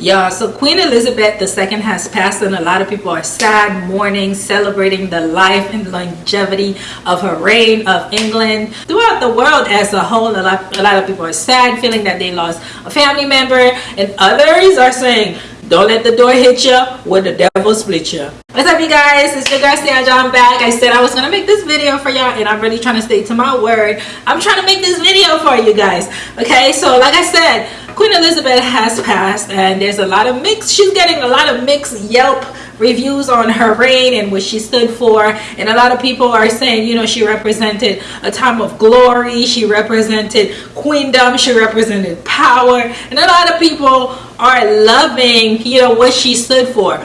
Yeah, so Queen Elizabeth II has passed and a lot of people are sad, mourning, celebrating the life and longevity of her reign of England. Throughout the world as a whole, a lot, a lot of people are sad, feeling that they lost a family member and others are saying, don't let the door hit you when the devil split you. What's up you guys? It's your girl Sandra. I'm back. I said I was gonna make this video for y'all and I'm really trying to stay to my word. I'm trying to make this video for you guys. Okay, so like I said, Queen Elizabeth has passed and there's a lot of mixed, she's getting a lot of mixed Yelp reviews on her reign and what she stood for and a lot of people are saying you know she represented a time of glory she represented queendom she represented power and a lot of people are loving you know what she stood for.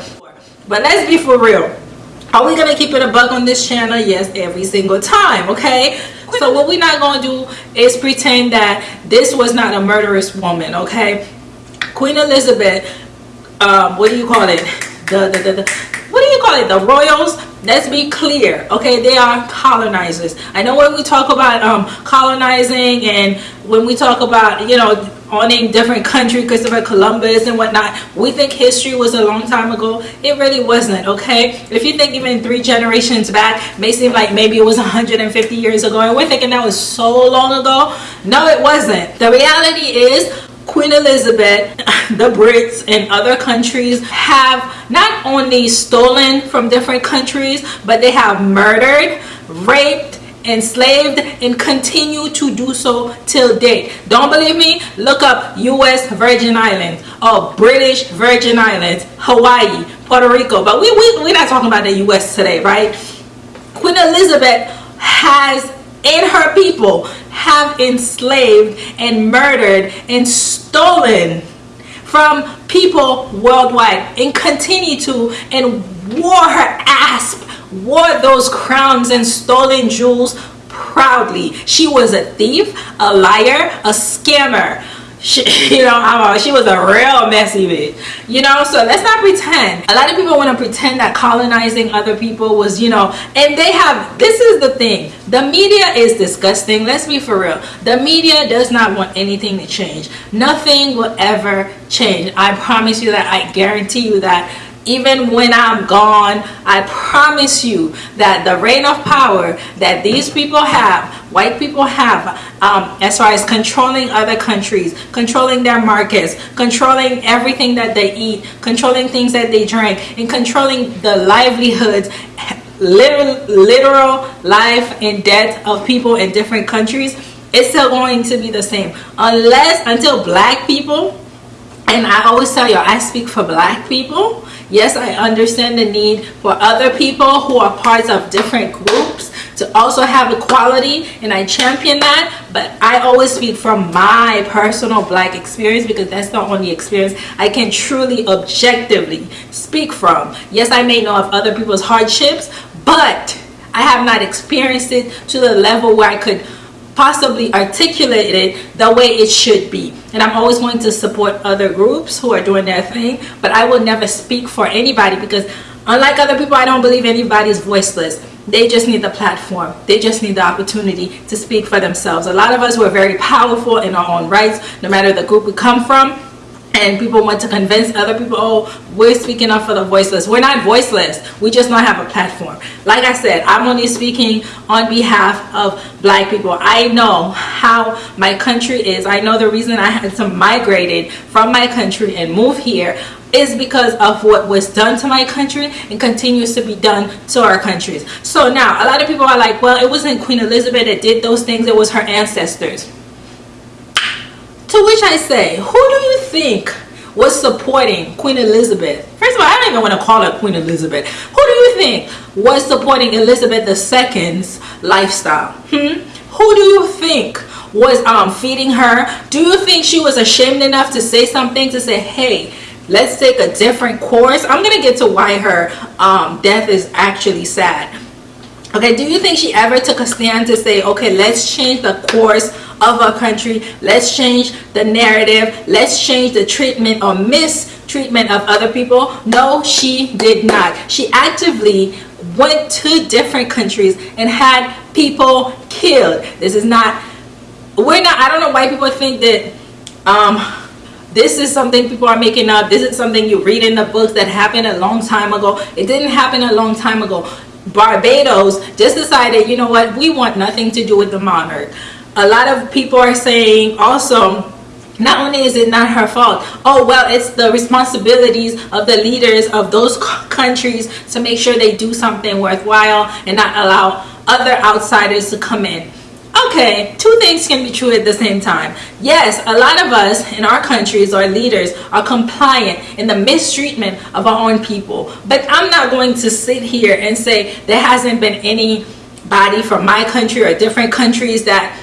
But let's be for real. Are we gonna keep it a bug on this channel? Yes every single time okay so what we're not going to do is pretend that this was not a murderous woman, okay? Queen Elizabeth, um, what do you call it? The, the, the, the, The royals, let's be clear, okay? They are colonizers. I know when we talk about um, colonizing and when we talk about, you know, owning different country, Christopher Columbus and whatnot. We think history was a long time ago. It really wasn't, okay? If you think even three generations back, may seem like maybe it was 150 years ago, and we're thinking that was so long ago. No, it wasn't. The reality is Queen Elizabeth, the Brits, and other countries have not only stolen from different countries, but they have murdered, raped, enslaved and continue to do so till date. Don't believe me? Look up u.s virgin islands or british virgin islands hawaii puerto rico. But we, we we're not talking about the u.s today right? Queen elizabeth has and her people have enslaved and murdered and stolen from people worldwide and continue to and wore her ass wore those crowns and stolen jewels proudly. She was a thief, a liar, a scammer. She, you know, I'm a, she was a real messy bitch. You know, so let's not pretend. A lot of people want to pretend that colonizing other people was, you know, and they have, this is the thing. The media is disgusting. Let's be for real. The media does not want anything to change. Nothing will ever change. I promise you that. I guarantee you that even when I'm gone, I promise you that the reign of power that these people have, white people have, um, as far as controlling other countries, controlling their markets, controlling everything that they eat, controlling things that they drink, and controlling the livelihoods, literal, literal life and death of people in different countries, it's still going to be the same. Unless, until black people, and I always tell you, I speak for black people, Yes, I understand the need for other people who are parts of different groups to also have equality and I champion that but I always speak from my personal black experience because that's the only experience I can truly objectively speak from. Yes, I may know of other people's hardships but I have not experienced it to the level where I could possibly articulate it the way it should be. And I'm always going to support other groups who are doing their thing but I will never speak for anybody because unlike other people I don't believe anybody's voiceless. They just need the platform. They just need the opportunity to speak for themselves. A lot of us were very powerful in our own rights no matter the group we come from and people want to convince other people oh we're speaking up for the voiceless. We're not voiceless. We just don't have a platform. Like i said i'm only speaking on behalf of black people. I know how my country is. I know the reason i had to migrate from my country and move here is because of what was done to my country and continues to be done to our countries. So now a lot of people are like well it wasn't queen elizabeth that did those things. It was her ancestors to which I say, who do you think was supporting Queen Elizabeth? First of all, I don't even want to call her Queen Elizabeth. Who do you think was supporting Elizabeth II's lifestyle? Hmm? Who do you think was um, feeding her? Do you think she was ashamed enough to say something to say, hey, let's take a different course? I'm going to get to why her um, death is actually sad. Okay, do you think she ever took a stand to say, okay, let's change the course of our country. Let's change the narrative. Let's change the treatment or mistreatment of other people. No, she did not. She actively went to different countries and had people killed. This is not, we're not, I don't know why people think that um, this is something people are making up this is something you read in the books that happened a long time ago it didn't happen a long time ago barbados just decided you know what we want nothing to do with the monarch a lot of people are saying also not only is it not her fault oh well it's the responsibilities of the leaders of those countries to make sure they do something worthwhile and not allow other outsiders to come in. Okay two things can be true at the same time. Yes a lot of us in our countries our leaders are compliant in the mistreatment of our own people. But i'm not going to sit here and say there hasn't been anybody from my country or different countries that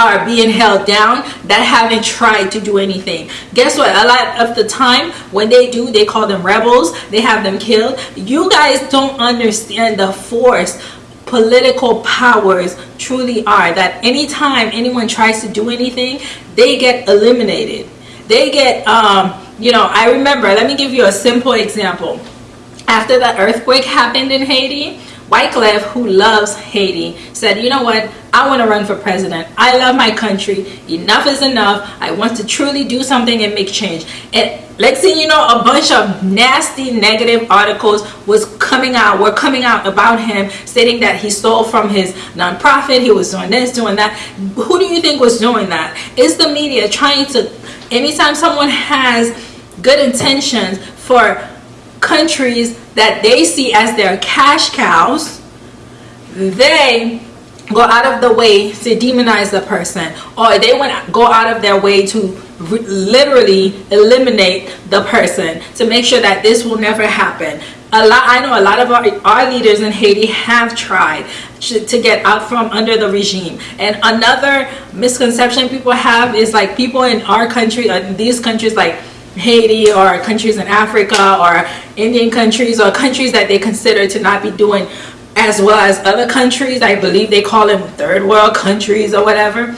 are being held down that haven't tried to do anything. Guess what? A lot of the time when they do they call them rebels. They have them killed. You guys don't understand the force political powers truly are that anytime anyone tries to do anything they get eliminated. They get um you know i remember let me give you a simple example. After the earthquake happened in haiti Wyclef, who loves Haiti, said, you know what, I want to run for president. I love my country. Enough is enough. I want to truly do something and make change. And let's see, you know, a bunch of nasty negative articles was coming out, were coming out about him, stating that he stole from his nonprofit, he was doing this, doing that. Who do you think was doing that? Is the media trying to, anytime someone has good intentions for countries that they see as their cash cows, they go out of the way to demonize the person. Or they to go out of their way to literally eliminate the person to make sure that this will never happen. A lot i know a lot of our, our leaders in haiti have tried to, get out from under the regime. And another misconception people have is like people in our country or these countries like Haiti or countries in Africa or Indian countries or countries that they consider to not be doing as well as other countries. I believe they call them third world countries or whatever.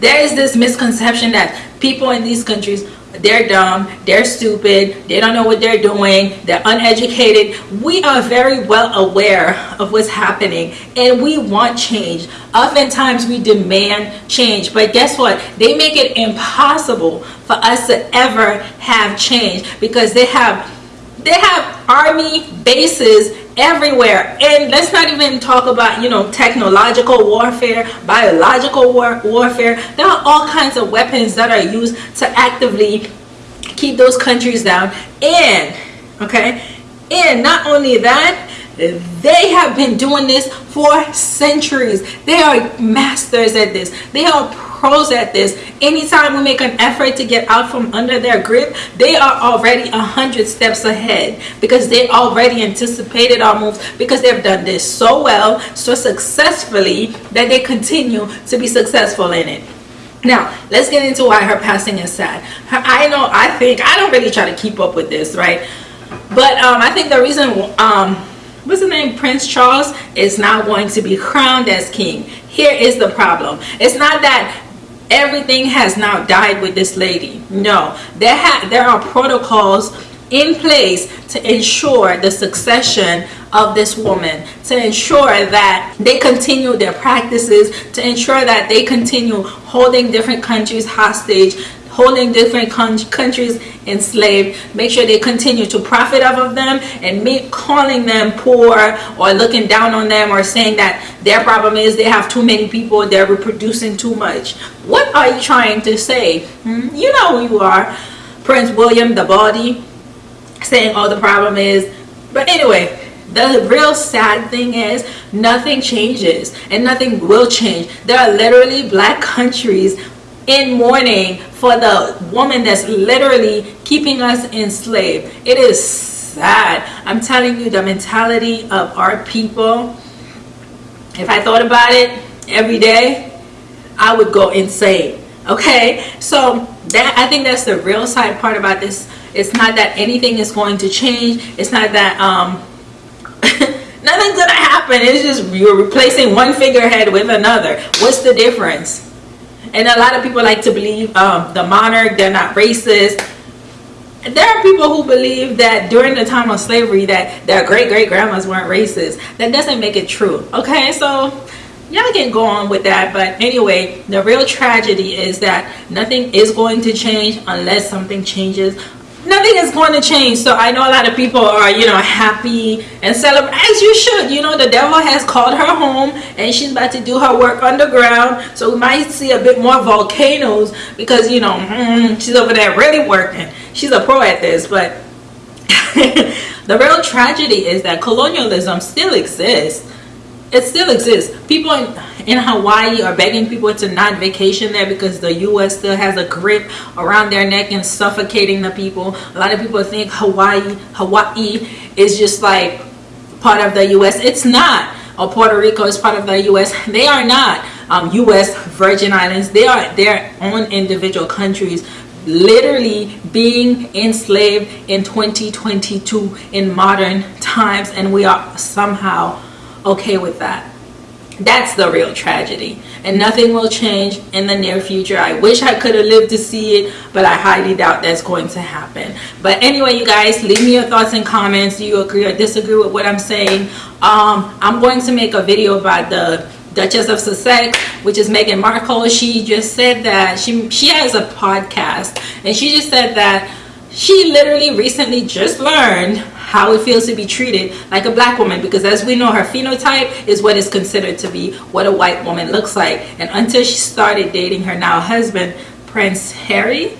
There is this misconception that people in these countries they're dumb, they're stupid, they don't know what they're doing, they're uneducated. We are very well aware of what's happening and we want change. Oftentimes we demand change, but guess what? They make it impossible for us to ever have change because they have they have army bases everywhere. And let's not even talk about you know technological warfare biological war warfare. There are all kinds of weapons that are used to actively keep those countries down. And okay? And not only that they have been doing this for centuries. They are masters at this. They are pros at this. Anytime we make an effort to get out from under their grip they are already a hundred steps ahead because they already anticipated our moves because they've done this so well so successfully that they continue to be successful in it. Now let's get into why her passing is sad. Her, i know i think i don't really try to keep up with this right? But um, i think the reason um, what's the name? Prince charles is now going to be crowned as king. Here is the problem. It's not that everything has now died with this lady. No. There there are protocols in place to ensure the succession of this woman to ensure that they continue their practices to ensure that they continue holding different countries hostage holding different countries enslaved. Make sure they continue to profit off of them and me calling them poor or looking down on them or saying that their problem is they have too many people they're reproducing too much. What are you trying to say? Hmm? you know who you are. Prince william the body saying oh the problem is. But anyway the real sad thing is nothing changes and nothing will change. There are literally black countries in mourning for the woman that's literally keeping us enslaved. It is sad. I'm telling you the mentality of our people. If I thought about it every day, I would go insane. Okay, so that I think that's the real side part about this. It's not that anything is going to change. It's not that um, nothing's gonna happen. It's just you're replacing one figurehead with another. What's the difference? And a lot of people like to believe um, the monarch they're not racist. There are people who believe that during the time of slavery that their great great grandmas weren't racist. That doesn't make it true okay? So y'all can go on with that but anyway the real tragedy is that nothing is going to change unless something changes nothing is going to change. So i know a lot of people are you know happy and celebrate as you should. You know the devil has called her home and she's about to do her work underground. So we might see a bit more volcanoes because you know mm, she's over there really working. She's a pro at this but the real tragedy is that colonialism still exists it still exists. People in, in Hawaii are begging people to not vacation there because the U.S. still has a grip around their neck and suffocating the people. A lot of people think Hawaii, Hawaii is just like part of the U.S. It's not. Or Puerto Rico is part of the U.S. They are not. Um, U.S. Virgin Islands, they are their own individual countries literally being enslaved in 2022 in modern times and we are somehow okay with that. That's the real tragedy. And nothing will change in the near future. I wish i could have lived to see it but i highly doubt that's going to happen. But anyway you guys leave me your thoughts and comments. Do you agree or disagree with what i'm saying? Um, i'm going to make a video about the Duchess of Sussex, which is Meghan Markle. She just said that she she has a podcast, and she just said that she literally recently just learned how it feels to be treated like a black woman because as we know her phenotype is what is considered to be what a white woman looks like. And until she started dating her now husband prince harry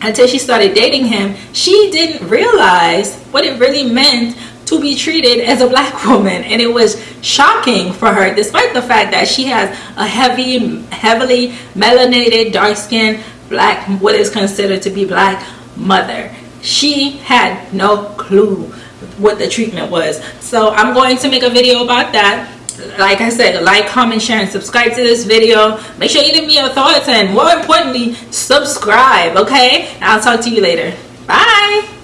until she started dating him she didn't realize what it really meant to be treated as a black woman. And it was shocking for her despite the fact that she has a heavy heavily melanated dark skinned black what is considered to be black mother she had no clue what the treatment was. So i'm going to make a video about that. Like i said like comment share and subscribe to this video. Make sure you leave me your thoughts and more importantly subscribe okay? I'll talk to you later. Bye